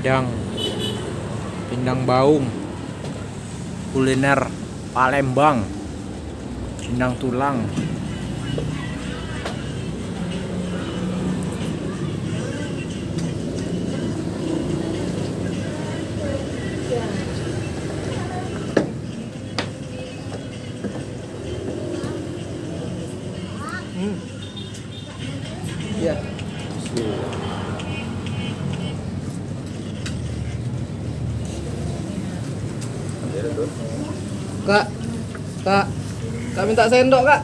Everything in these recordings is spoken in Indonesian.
pindang. Pindang baung. Kuliner Palembang. Pindang tulang. Iya. Kak, kak, kak minta sendok kak.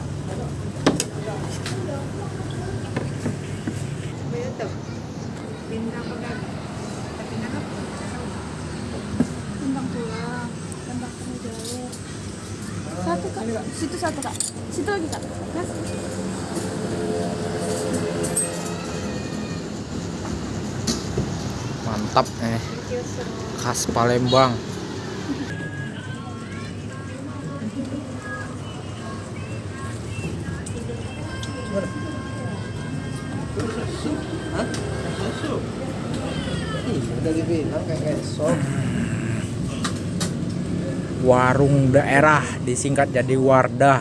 Satu kak, situ satu kak, situ lagi kak. Mas. mantap eh khas Palembang Udah dibilang kayak sop. warung daerah disingkat jadi Wardah.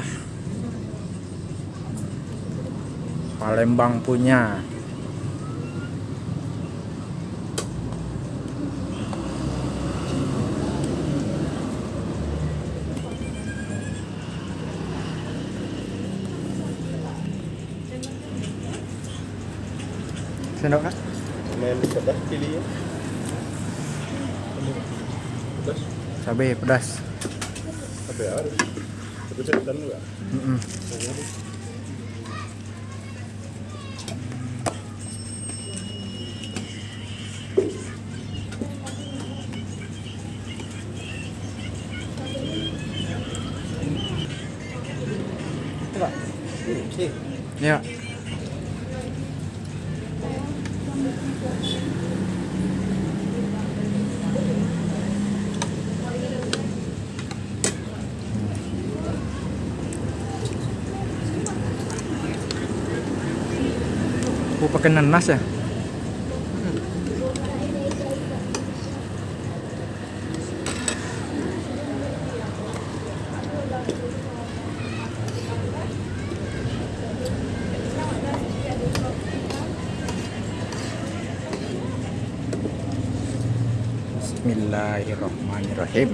Palembang punya. Sendok kak main pedas pilih ya pedas cabai pedas. Apa ya harus. Tapi cepetan juga. Ya Aku pakai nanas ya? Bismillahirrahmanirrahim.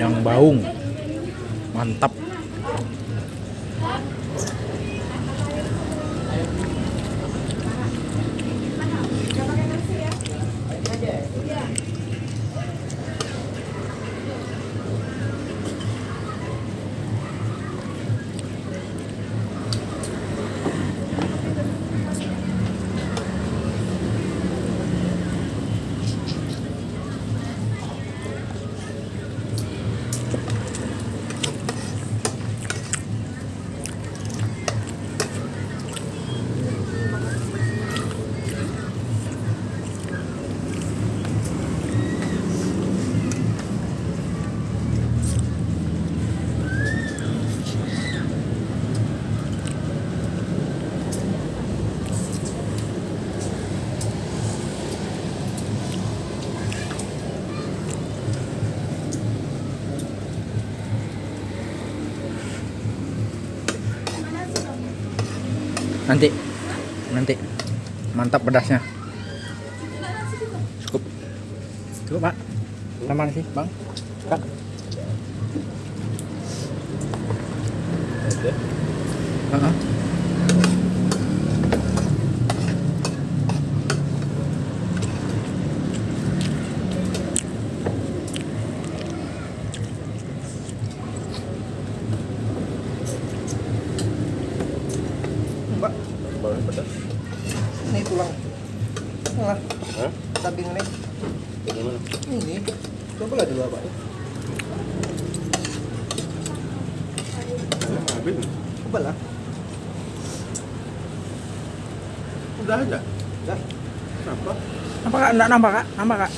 Pindang baung. Mantap. Nanti. Nanti. Mantap pedasnya. Cukup. Cukup, Pak. Sama sih, Bang. Kak. Oke. Heeh. Mbak, Bawang pedas. ini tulang. Nah, Hah? daging ini. Bagaimana? Ini. Coba lah dulu, Pak. Ini habis nih. Coba lah. Udah aja. Dah. Kenapa? Nampak Kak? Enggak nampak, Kak? Nampak, Kak?